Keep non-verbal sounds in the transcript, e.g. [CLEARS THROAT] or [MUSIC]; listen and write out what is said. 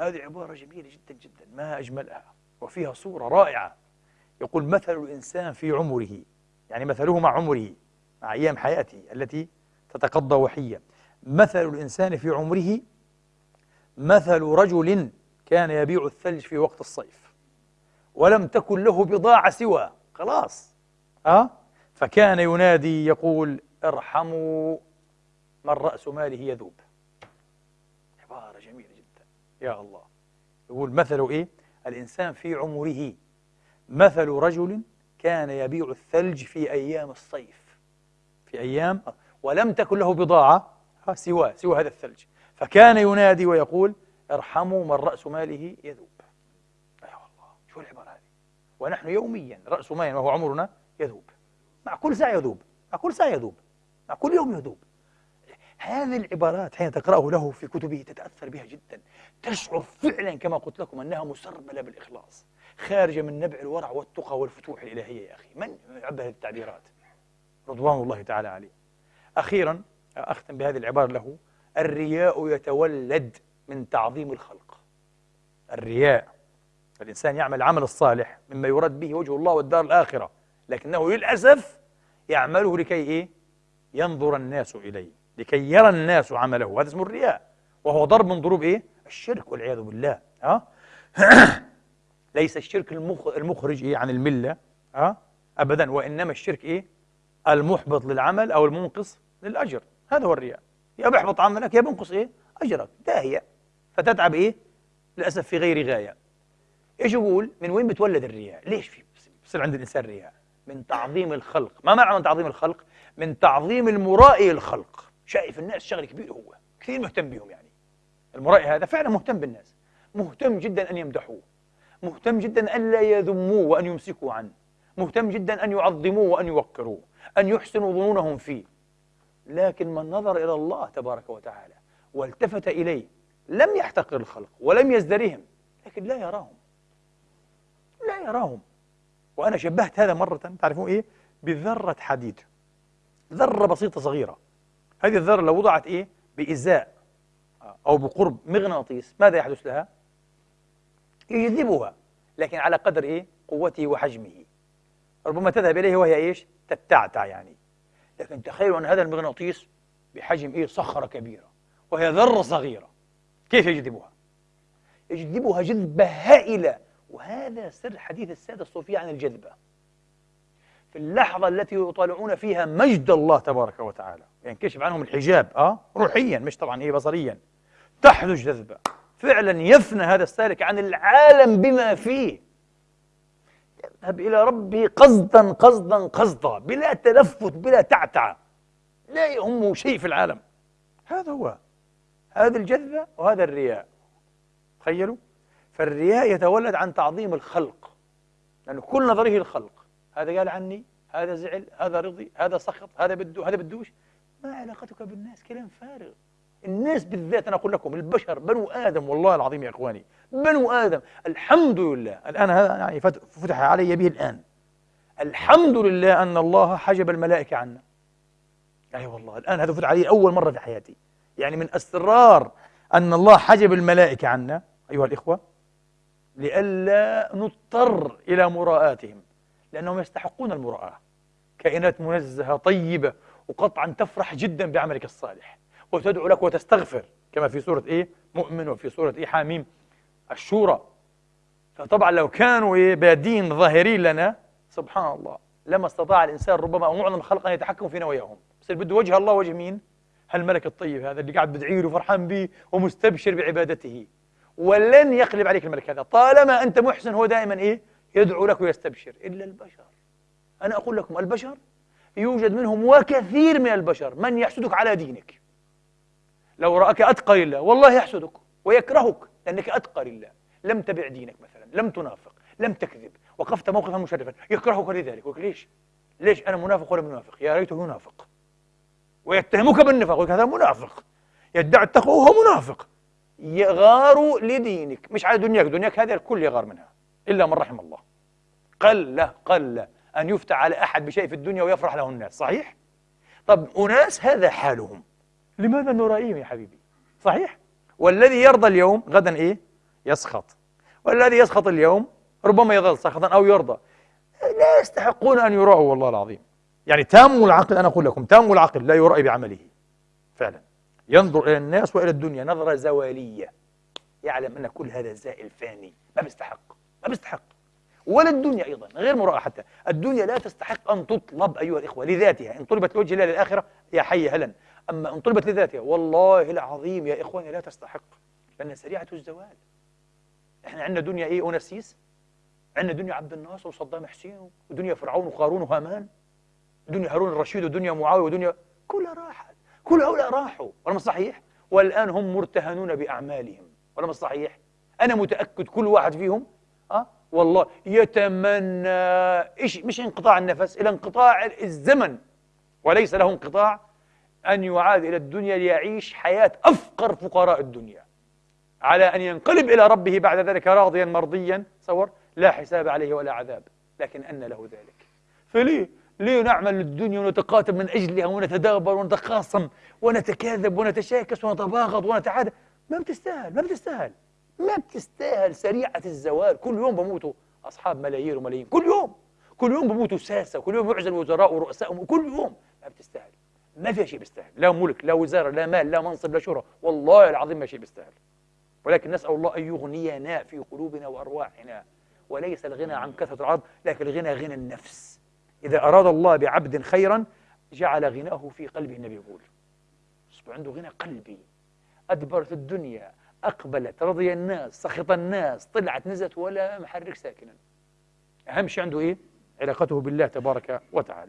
هذه عبارة جميلة جدا جدا ما أجملها وفيها صورة رائعة. يقول مثل الإنسان في عمره يعني مثله مع عمره مع أيام حياته التي تتقضى وحية مثل الإنسان في عمره مثل رجل كان يبيع الثلج في وقت الصيف ولم تكن له بضاعة سوى خلاص. أه؟ فكان ينادي يقول ارحموا من رأس ماله يذوب. عبارة جميلة. يا الله. يقول مثل إيه؟ الإنسان في عمره. مثل رجل كان يبيع الثلج في أيام الصيف. في أيام ولم تكن له بضاعة سوى سوى هذا الثلج. فكان ينادي ويقول ارحموا من رأس ماله يذوب. أي أيوة والله شو العبارة هذه؟ ونحن يوميا رأس مال وهو عمرنا يذوب. مع كل ساعة يذوب مع كل ساعة يذوب مع كل يوم يذوب. هذه العبارات حين تقرأه له في كتبه تتأثر بها جدا. تشعر فعلا كما قلت لكم أنها مسربلة بالإخلاص خارجة من نبع الورع والتقى والفتوح الإلهية يا أخي. من يعبر هذه التعبيرات؟ رضوان الله تعالى عليه. أخيرا أختم بهذه العبارة له. الرياء يتولد من تعظيم الخلق. الرياء الإنسان يعمل العمل الصالح مما يراد به وجه الله والدار الآخرة لكنه للأسف يعمله لكي إيه؟ ينظر الناس إليه. لكي يرى الناس عمله هذا اسمه الرياء وهو ضرب من ضروب إيه؟ الشرك والعياذ بالله ها؟ [CLEARS THROAT] ليس الشرك المخرج إيه عن الملة ها؟ أبدا وإنما الشرك إيه؟ المحبط للعمل أو المنقص للأجر هذا هو الرياء يا بيحبط عملك يا بنقص إيه؟ أجرك داهية فتتعب إيه؟ للأسف في غير غاية إيش يقول؟ من وين بتولد الرياء؟ ليش في بصير عند الإنسان رياء؟ من تعظيم الخلق ما معنى من تعظيم الخلق؟ من تعظيم المرائي الخلق شايف الناس شغل كبير هو كثير مهتم بهم يعني. المرائي هذا فعلا مهتم بالناس. مهتم جدا أن يمدحوه. مهتم جدا أن لا يذموه وأن يمسكوا عنه. مهتم جدا أن يعظموه وأن يوقروه أن يحسنوا ظنونهم فيه. لكن من نظر إلى الله تبارك وتعالى والتفت إليه لم يحتقر الخلق ولم يزدرهم لكن لا يراهم. لا يراهم. وأنا شبهت هذا مرة تعرفون إيه؟ بذرة حديد. ذرة بسيطة صغيرة. هذه الذرة لو وضعت إيه بإزاء أو بقرب مغناطيس ماذا يحدث لها؟ يجذبها لكن على قدر إيه؟ قوته وحجمه ربما تذهب إليه وهي إيش؟ تتعتع يعني لكن تخيلوا أن هذا المغناطيس بحجم إيه؟ صخرة كبيرة وهي ذرة صغيرة كيف يجذبها؟ يجذبها جذبة هائلة وهذا سر حديث السادة الصوفية عن الجذبة في اللحظة التي يطالعون فيها مجد الله تبارك وتعالى ينكشف عنهم الحجاب آه؟ روحيا مش طبعا إيه بصريا. تحدث جذبة. فعلا يفنى هذا السالك عن العالم بما فيه. يذهب إلى ربه قصدا قصدا قصدا بلا تلفت بلا تعتعة لا يهمه شيء في العالم. هذا هو. هذه الجذبة وهذا الرياء. تخيلوا؟ فالرياء يتولد عن تعظيم الخلق. لأنه كل نظره الخلق. هذا قال عني هذا زعل هذا رضي هذا سخط هذا بده هذا بدوش. ما علاقتك بالناس؟ كلام فارغ. الناس بالذات أنا أقول لكم البشر بنو آدم والله العظيم يا إخواني بنو آدم الحمد لله. الآن هذا يعني فتح علي به الآن. الحمد لله أن الله حجب الملائكة عنا. أي أيوة والله الآن هذا فتح علي أول مرة في حياتي. يعني من أسرار أن الله حجب الملائكة عنا أيها الإخوة لئلا نضطر إلى مراءاتهم لأنهم يستحقون المراءة. كائنات منزهة طيبة وقطعا تفرح جدا بعملك الصالح. وتدعو لك وتستغفر كما في سورة إيه؟ مؤمن وفي سورة إيه؟ حاميم. الشورى. فطبعا لو كانوا إيه؟ بادين ظاهرين لنا سبحان الله لما استطاع الإنسان ربما أو معظم الخلق أن يتحكم في نواياهم. بس بده وجه الله وجه مين؟ هالملك الطيب هذا اللي قاعد بدعي له وفرحان به ومستبشر بعبادته. ولن يقلب عليك الملك هذا. طالما أنت محسن هو دائما إيه؟ يدعو لك ويستبشر. إلا البشر. أنا أقول لكم البشر يوجد منهم وكثير من البشر من يحسدك على دينك. لو رأك أتقى لله والله يحسدك ويكرهك لأنك أتقى لله. لم تبع دينك مثلا لم تنافق لم تكذب وقفت موقفا مشرفا. يكرهك لذلك. ليش؟ ليش أنا منافق ولا منافق؟ يا ريته ينافق. ويتهمك بالنفاق هذا منافق. يدعي التقوى وهو منافق. يغار لدينك. مش على دنياك دنياك هذه الكل يغار منها إلا من رحم الله. قل قل أن يفتح على أحد بشيء في الدنيا ويفرح له الناس صحيح؟ طب أناس هذا حالهم لماذا نرائيهم يا حبيبي؟ صحيح؟ والذي يرضى اليوم غدا إيه؟ يسخط والذي يسخط اليوم ربما يظل سخطا أو يرضى لا يستحقون أن يراعوا والله العظيم يعني تام العقل أنا أقول لكم تام العقل لا يرأي بعمله فعلا ينظر إلى الناس وإلى الدنيا نظرة زوالية يعلم أن كل هذا زائل فاني ما بيستحق ما بيستحق ولا الدنيا أيضا غير مراءة حتى الدنيا لا تستحق أن تطلب أيها الإخوة لذاتها. إن طلبت لوجه الله للآخرة يا حي هلا. أما إن طلبت لذاتها والله العظيم يا إخواني لا تستحق لأنها سريعة الزوال. إحنا عندنا دنيا إيه؟ أونسيس عندنا دنيا عبد الناصر وصدام حسين ودنيا فرعون وقارون وهامان. دنيا هارون الرشيد ودنيا معاوية ودنيا كلها راحت كل هؤلاء راحوا. ولا صحيح؟ والآن هم مرتهنون بأعمالهم. ولا صحيح؟ أنا متأكد كل واحد فيهم؟ والله يتمنى إيش مش انقطاع النفس إلى انقطاع الزمن. وليس له انقطاع أن يعاد إلى الدنيا ليعيش حياة أفقر فقراء الدنيا. على أن ينقلب إلى ربه بعد ذلك راضيا مرضيا تصور لا حساب عليه ولا عذاب. لكن أن له ذلك. فليه ليه نعمل للدنيا ونتقاتل من أجلها ونتدابر ونتخاصم ونتكاذب ونتشاكس ونتباغض ونتعادى ما بتستاهل ما بتستاهل. ما بتستاهل سريعة الزوال. كل يوم بموتوا أصحاب ملايين وملايين. كل يوم. كل يوم بموتوا ساسة. كل يوم يعزل وزراء ورؤساء. كل يوم. ما بتستاهل. ما في شيء بيستاهل. لا ملك لا وزارة لا مال لا منصب لا شهرة والله العظيم ما شيء بيستاهل. ولكن نسأل الله أن يغنينا في قلوبنا وأرواحنا. وليس الغنى عن كثرة العرض لكن الغنى غنى النفس. إذا أراد الله بعبد خيرا جعل غناه في قلبه النبي يقول. عنده غنى قلبي. أدبرت الدنيا. أقبلت رضي الناس سخط الناس طلعت نزلت ولا محرك ساكنا أهم شيء عنده إيه؟ علاقته بالله تبارك وتعالى